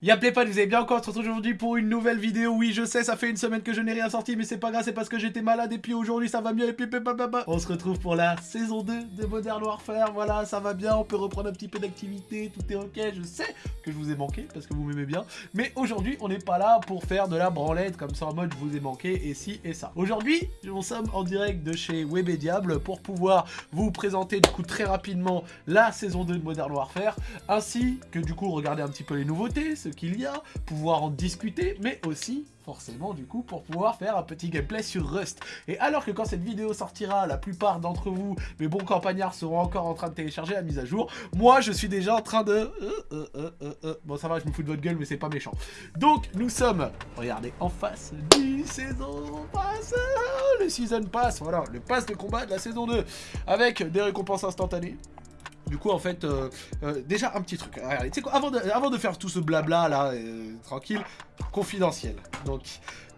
Y'a pas, vous avez bien encore, on se retrouve aujourd'hui pour une nouvelle vidéo, oui je sais ça fait une semaine que je n'ai rien sorti mais c'est pas grave c'est parce que j'étais malade et puis aujourd'hui ça va mieux et puis On se retrouve pour la saison 2 de Modern Warfare, voilà ça va bien, on peut reprendre un petit peu d'activité, tout est ok, je sais que je vous ai manqué parce que vous m'aimez bien mais aujourd'hui on n'est pas là pour faire de la branlette comme ça en mode je vous ai manqué et si et ça. Aujourd'hui nous sommes en direct de chez Web et Diable pour pouvoir vous présenter du coup très rapidement la saison 2 de Modern Warfare ainsi que du coup regarder un petit peu les nouveautés, qu'il y a, pouvoir en discuter, mais aussi forcément du coup pour pouvoir faire un petit gameplay sur Rust. Et alors que quand cette vidéo sortira, la plupart d'entre vous, mes bons campagnards, seront encore en train de télécharger la mise à jour, moi je suis déjà en train de... Euh, euh, euh, bon ça va, je me fous de votre gueule, mais c'est pas méchant. Donc nous sommes, regardez, en face du saison pass, le season pass, voilà, le pass de combat de la saison 2, avec des récompenses instantanées, du coup, en fait, euh, euh, déjà un petit truc. Regardez, tu quoi, avant de, avant de faire tout ce blabla là, euh, tranquille, confidentiel. Donc,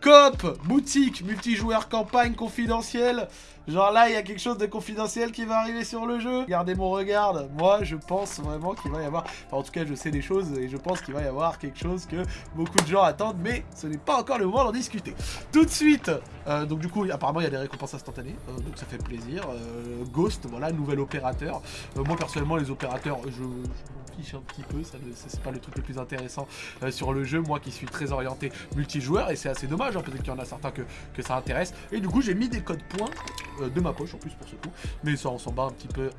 coop, boutique, multijoueur, campagne, confidentielle. Genre là, il y a quelque chose de confidentiel qui va arriver sur le jeu. Regardez mon regard. Moi, je pense vraiment qu'il va y avoir... Enfin, en tout cas, je sais des choses et je pense qu'il va y avoir quelque chose que beaucoup de gens attendent. Mais ce n'est pas encore le moment d'en discuter. Tout de suite euh, Donc du coup, apparemment, il y a des récompenses instantanées. Euh, donc ça fait plaisir. Euh, Ghost, voilà, nouvel opérateur. moi, personnellement, les opérateurs, je un petit peu, ça c'est pas le truc le plus intéressant sur le jeu, moi qui suis très orienté multijoueur, et c'est assez dommage, hein, peut-être qu'il y en a certains que, que, ça intéresse. Et du coup j'ai mis des codes points euh, de ma poche en plus pour ce coup, mais ça on s'en bat un petit peu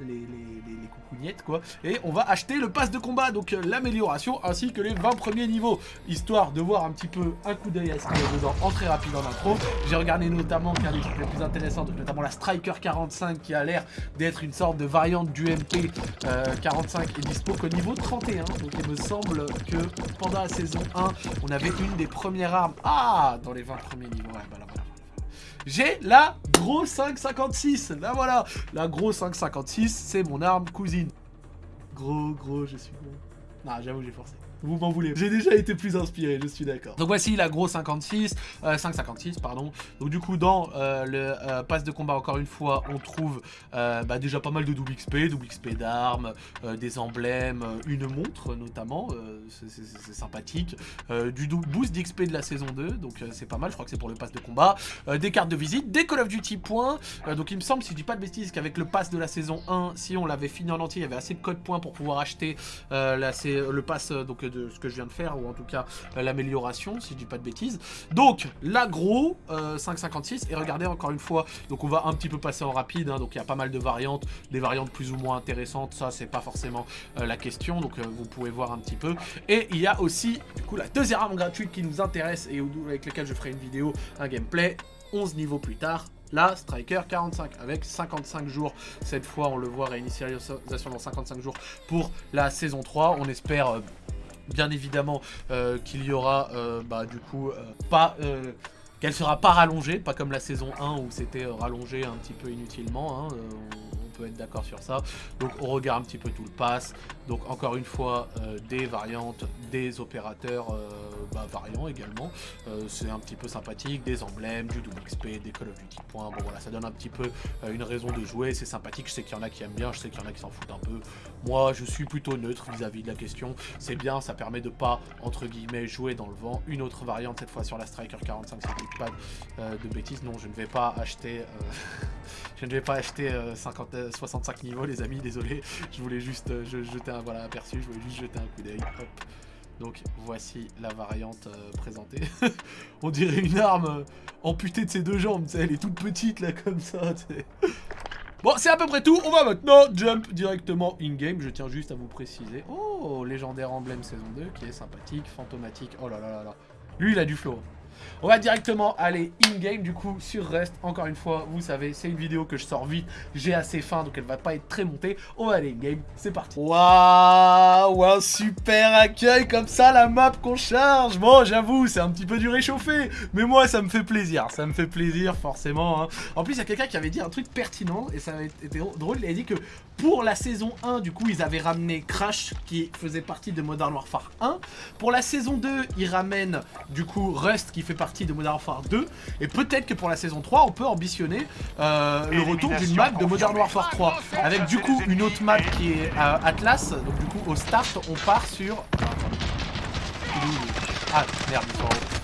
les, les, coucougnettes quoi. Et on va acheter le pass de combat, donc euh, l'amélioration ainsi que les 20 premiers niveaux, histoire de voir un petit peu un coup d'œil à ce qu'il y a dedans en très rapide en. J'ai regardé notamment qu'un des trucs les plus intéressants, notamment la Striker 45 qui a l'air d'être une sorte de variante du MP 45 euh, et dispo qu'au niveau 31. Donc il me semble que pendant la saison 1, on avait une des premières armes. Ah Dans les 20 premiers niveaux, j'ai la gros 556. Là voilà, la gros 556, c'est mon arme cousine. Gros, gros, je suis bon. Ah, j'avoue, j'ai forcé. Vous m'en voulez. J'ai déjà été plus inspiré, je suis d'accord. Donc voici la gros 56, euh, 556 pardon. Donc du coup dans euh, le euh, pass de combat encore une fois on trouve euh, bah, déjà pas mal de double XP, double XP d'armes, des emblèmes, une montre notamment, c'est sympathique. du boost d'XP de la saison 2, donc c'est pas mal, je crois que c'est pour le pass de combat. des cartes de visite, des Call of Duty points. donc il me semble si je dis pas de bêtises qu'avec le pass de la saison 1, si on l'avait fini en entier, il y avait assez de codes points pour pouvoir acheter le pass de ce que je viens de faire, ou en tout cas euh, l'amélioration, si je dis pas de bêtises. Donc, l'agro, 5,56, euh, et regardez encore une fois, donc on va un petit peu passer en rapide, hein. donc il y a pas mal de variantes, des variantes plus ou moins intéressantes, ça c'est pas forcément euh, la question, donc vous pouvez voir un petit peu. Et il y a aussi, du coup, la deuxième arme gratuite qui nous intéresse, et avec laquelle je ferai une vidéo, un gameplay, 11 niveaux plus tard, la Striker 45 avec 55 jours. Cette fois, on le voit réinitialisation dans 55 jours pour la saison 3. On espère bien évidemment euh, qu'il y aura euh, bah, du coup euh, pas qu'elle sera pas rallongée, pas comme la saison 1 où c'était rallongé un petit peu inutilement. Hein, être d'accord sur ça. Donc on regarde un petit peu tout le pass. Donc encore une fois, des variantes, des opérateurs bah, également. Euh, c'est un petit peu sympathique, des emblèmes, du double XP, des Call of Duty points. Bon voilà, ça donne un petit peu une raison de jouer. C'est sympathique, je sais qu'il y en a qui aiment bien, je sais qu'il y en a qui s'en foutent un peu. Moi, je suis plutôt neutre vis-à-vis de la question. C'est bien, ça permet de pas, entre guillemets, jouer dans le vent. Une autre variante, cette fois sur la Striker 45, si je pas de bêtises. Non, je ne vais pas acheter... je ne vais pas acheter 50, 65 niveaux les amis, désolé. Je voulais juste euh, jeter un voilà, aperçu, je voulais juste jeter un coup d'œil. Donc voici la variante euh, présentée. On dirait une arme euh, amputée de ses deux jambes, elle est toute petite là comme ça, Bon, c'est à peu près tout. On va maintenant jump directement in-game. Je tiens juste à vous préciser. Oh, légendaire emblème saison 2 qui est sympathique, fantomatique. Oh là là là là. Lui, il a du flow. On va directement aller in-game du coup sur Rust. Encore une fois, vous savez, c'est une vidéo que je sors vite. J'ai assez faim donc elle va pas être très montée. On va aller in-game, c'est parti. Waouh, un super accueil comme ça, la map qu'on charge. Bon, j'avoue, c'est un petit peu du réchauffé. Mais moi, ça me fait plaisir. Ça me fait plaisir, forcément. Hein. En plus, il y a quelqu'un qui avait dit un truc pertinent et ça avait été drôle. Il a dit que pour la saison 1, du coup, ils avaient ramené Crash qui faisait partie de Modern Warfare 1. Pour la saison 2, ils ramènent du coup Rust qui fait partie de Modern Warfare 2. Et peut-être que pour la saison 3, on peut ambitionner euh, le retour d'une map de Modern Warfare 3. Avec du coup une autre map qui est euh, Atlas. Donc du coup, au start, on part sur... Ah, merde.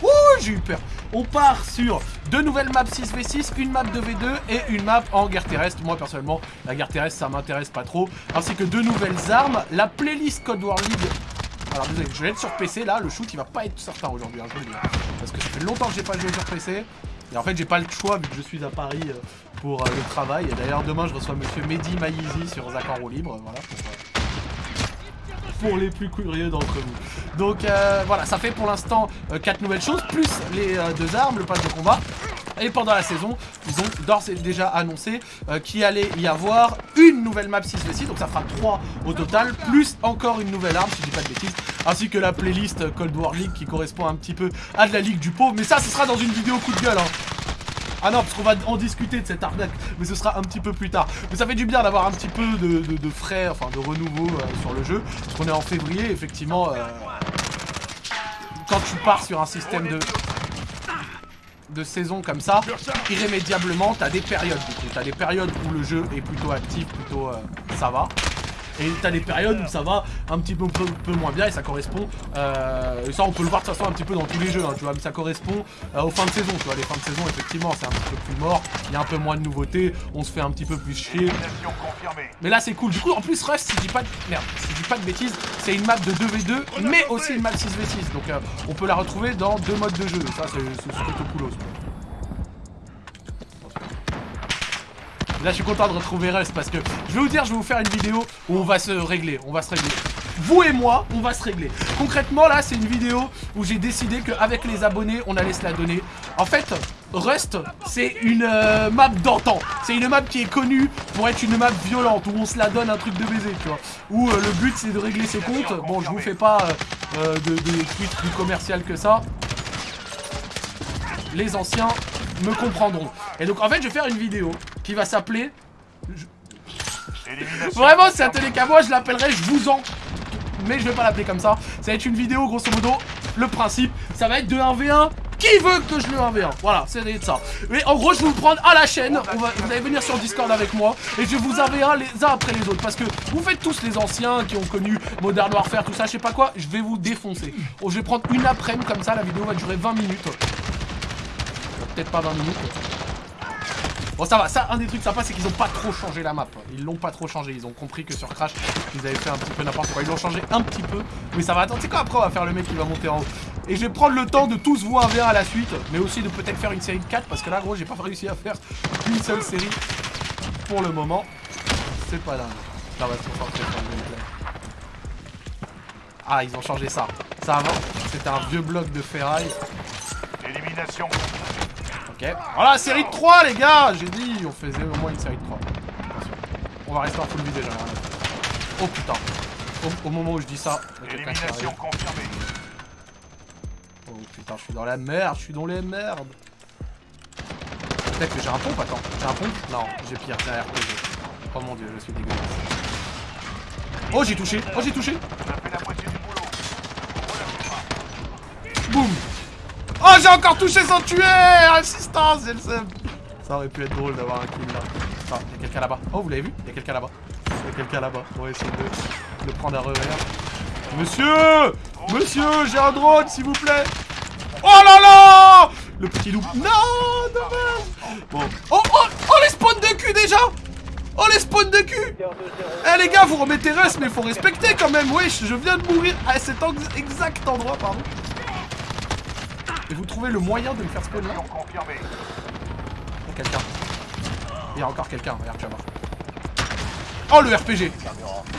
Ouh, j'ai eu peur. On part sur deux nouvelles maps 6v6, une map 2v2 et une map en guerre terrestre. Moi, personnellement, la guerre terrestre, ça m'intéresse pas trop. Ainsi que deux nouvelles armes. La playlist Code War League alors désolé, je vais être sur PC là, le shoot il va pas être certain aujourd'hui, hein, je le dis. Parce que ça fait longtemps que j'ai pas joué sur PC. Et en fait j'ai pas le choix vu que je suis à Paris euh, pour euh, le travail. Et d'ailleurs demain je reçois monsieur Mehdi Maizi sur Zach en libre. Voilà, pour, euh, les plus curieux d'entre vous. Donc voilà, ça fait pour l'instant 4 nouvelles choses, plus les deux armes, le pass de combat. Et pendant la saison, ils ont d'ores et déjà annoncé euh, qu'il allait y avoir une nouvelle map 6v6, donc ça fera 3 au total, plus encore une nouvelle arme, si je dis pas de bêtises, ainsi que la playlist Cold War League qui correspond un petit peu à de la Ligue du Pauvre, mais ça, ce sera dans une vidéo coup de gueule, hein. Ah non, parce qu'on va en discuter de cette arnaque, mais ce sera un petit peu plus tard. Mais ça fait du bien d'avoir un petit peu de, frais, enfin de renouveau euh, sur le jeu, parce qu'on est en février, effectivement, euh, quand tu pars sur un système de de saison comme ça, irrémédiablement, t'as des périodes. T'as des périodes où le jeu est plutôt actif, plutôt euh, ça va. Et t'as des périodes où ça va un petit peu, peu, moins bien et ça correspond, euh, et ça on peut le voir de toute façon un petit peu dans tous les jeux, hein, tu vois, mais ça correspond euh, aux fins de saison, tu vois, les fins de saison effectivement c'est un petit peu plus mort, il y a un peu moins de nouveautés, on se fait un petit peu plus chier. Mais là c'est cool, du coup en plus Rust, si je dis pas de, merde, si je dis pas de bêtises, c'est une map de 2v2, mais aussi une map 6v6, donc euh, on peut la retrouver dans deux modes de jeu, ça c'est plutôt cool aussi. Là, je suis content de retrouver Rust parce que je vais vous dire, je vais vous faire une vidéo où on va se régler. On va se régler. Vous et moi, on va se régler. Concrètement, là, c'est une vidéo où j'ai décidé qu'avec les abonnés, on allait se la donner. En fait, Rust, c'est une euh, map d'antan. C'est une map qui est connue pour être une map violente, où on se la donne un truc de baiser, tu vois. Où euh, le but, c'est de régler ses comptes. Bon, je vous fais pas euh, de, de tweets plus commercial que ça. Les anciens me comprendront. Et donc, en fait, je vais faire une vidéo qui va s'appeler... Vraiment, si ça tenait qu'à moi, je l'appellerais Je vous en... Mais je vais pas l'appeler comme ça. Ça va être une vidéo, grosso modo, le principe, ça va être de 1v1 qui veut que je le 1v1 Voilà, c'est ça. Mais en gros, je vais vous prendre à la chaîne. vous allez venir sur Discord avec moi. Et je vais vous 1v1 les uns après les autres. Parce que vous faites tous les anciens qui ont connu Modern Warfare, tout ça, je sais pas quoi. Je vais vous défoncer. Oh, je vais prendre une après-midi comme ça. La vidéo va durer 20 minutes. Peut-être pas 20 minutes. Bon ça va, ça un des trucs sympas c'est qu'ils ont pas trop changé la map. Ils l'ont pas trop changé, ils ont compris que sur Crash Ils avaient fait un petit peu n'importe quoi, ils l'ont changé un petit peu. Mais ça va. Attendre, c'est quoi? Après on va faire le mec qui va monter en haut. Et je vais prendre le temps de tous vous un à la suite Mais aussi de peut-être faire une série de 4 Parce que là gros j'ai pas réussi à faire une seule série Pour le moment. C'est pas dingue va se Ah ils ont changé ça. Ça avant c'était un vieux bloc de ferraille. Élimination Ok. Voilà, série de 3, les gars J'ai dit, on faisait au moins une série de 3. On va rester en full vie déjà. Oh putain. Au, moment où je dis ça, Élimination confirmée. Oh putain, je suis dans la merde, je suis dans les merdes. Peut-être que j'ai un pompe, attends. J'ai un pompe? Non, j'ai pire, RPG. Oh mon dieu, je suis dégueulasse. Oh, j'ai touché Oh, j'ai touché Boum Oh, j'ai encore touché sans tuer Assistance, j'ai le Ça aurait pu être drôle d'avoir un kill là. Ah, il y a quelqu'un là-bas. Oh, vous l'avez vu? Il y a quelqu'un là-bas. Il y a quelqu'un là-bas. On va essayer de le prendre à revers. Monsieur Monsieur, j'ai un drone, s'il vous plaît Oh là là Le petit loup. Non, dommage Bon. Oh, oh, oh, les spawns de cul déjà Oh les spawns de cul Eh les gars vous remettez reste mais faut respecter quand même Wesh je viens de mourir à cet exact endroit pardon et vous trouvez le moyen de me faire spawn là Il y a quelqu'un. Il y a encore quelqu'un, regarde, tu vas voir. Oh le RPG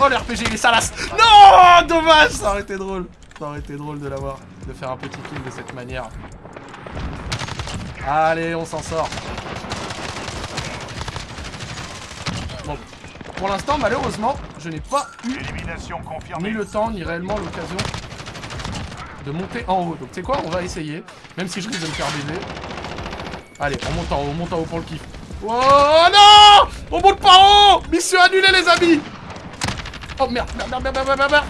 Oh le RPG, il est salace Non Dommage Ça aurait été drôle. Ça aurait été drôle de l'avoir, de faire un petit kill de cette manière. Allez, on s'en sort. Bon, pour l'instant, malheureusement, je n'ai pas eu ni le temps, ni réellement l'occasion de monter en haut. Donc tu sais quoi, on va essayer. Même si je risque de me faire baiser. Allez, on monte en haut, on monte en haut pour le kiff. Oh non On monte en haut Mission annulée les amis Oh merde, merde, merde, merde, merde, merde,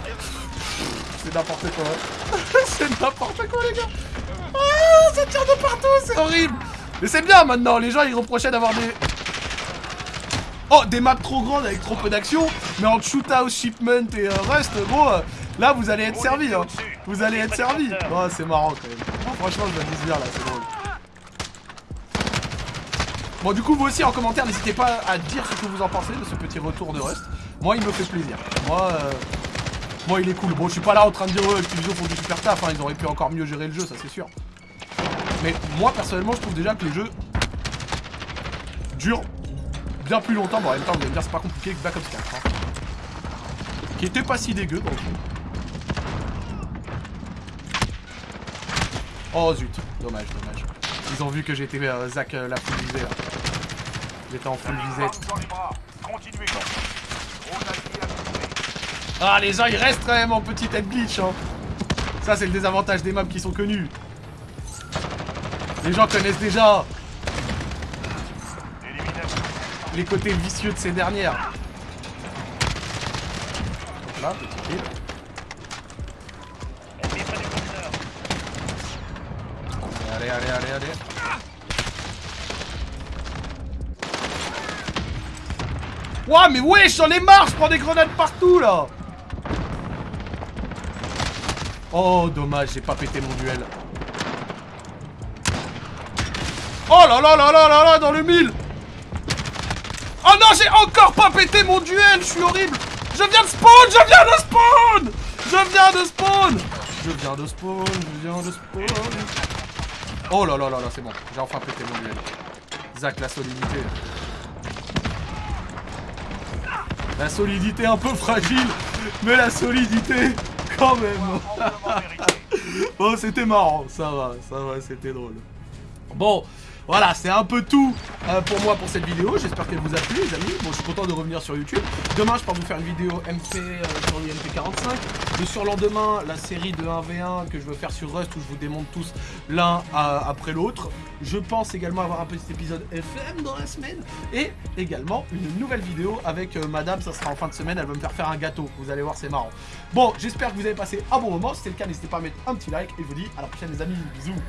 C'est n'importe quoi. c'est n'importe quoi les gars Ah, ça tire de partout, c'est horrible Mais c'est bien maintenant, les gens ils reprochaient d'avoir des... Oh, des maps trop grandes avec trop peu d'action, mais en shootout, shipment et euh, rust, gros, euh, là vous allez être servi. Hein. Vous allez être servi Oh, c'est marrant quand même. Oh, franchement, je m'amuse bien là, c'est drôle. Bon, du coup, vous aussi en commentaire, n'hésitez pas à dire ce que vous en pensez de ce petit retour de Rust. Moi, il me fait plaisir. Moi, euh... moi il est cool. Bon, je suis pas là en train de dire, oh, Activision font du super taf, hein, ils auraient pu encore mieux gérer le jeu, ça c'est sûr. Mais moi, personnellement, je trouve déjà que le jeu dure bien plus longtemps. Bon, en même temps, vous allez me dire, c'est pas compliqué que Black Ops 4. Hein. Qui était pas si dégueu, donc. Oh zut, dommage, dommage. Ils ont vu que j'étais euh, Zach euh, la full visée là. J'étais en full visée. Ah les gens ils restent quand même en petit head glitch hein. Ça c'est le désavantage des maps qui sont connus. Les gens connaissent déjà les côtés vicieux de ces dernières. Donc là, petit kill. Allez, allez, allez. Ouah, mais wesh, j'en ai marre, je prends des grenades partout, là. Oh, dommage, j'ai pas pété mon duel. Oh là là là là là là, dans le mille. Oh non, j'ai encore pas pété mon duel, je suis horrible. Je viens de spawn, je viens de spawn. Je viens de spawn. Je viens de spawn, je viens de spawn Oh là là là là, c'est bon. J'ai enfin pété mon duel. Zach, la solidité. La solidité un peu fragile, mais la solidité quand même. oh, c'était marrant, ça va, ça va, c'était drôle. Bon, voilà, c'est un peu tout euh, pour moi pour cette vidéo. J'espère qu'elle vous a plu, les amis. Bon, je suis content de revenir sur YouTube. Demain, je pars vous faire une vidéo MP euh, sur le MP45. Le surlendemain, la série de 1v1 que je veux faire sur Rust où je vous démonte tous l'un euh, après l'autre. Je pense également avoir un petit épisode FM dans la semaine. Et également une nouvelle vidéo avec madame. Ça sera en fin de semaine. Elle va me faire faire un gâteau. Vous allez voir, c'est marrant. Bon, j'espère que vous avez passé un bon moment. Si c'est le cas, n'hésitez pas à mettre un petit like. Et je vous dis à la prochaine, les amis. Bisous.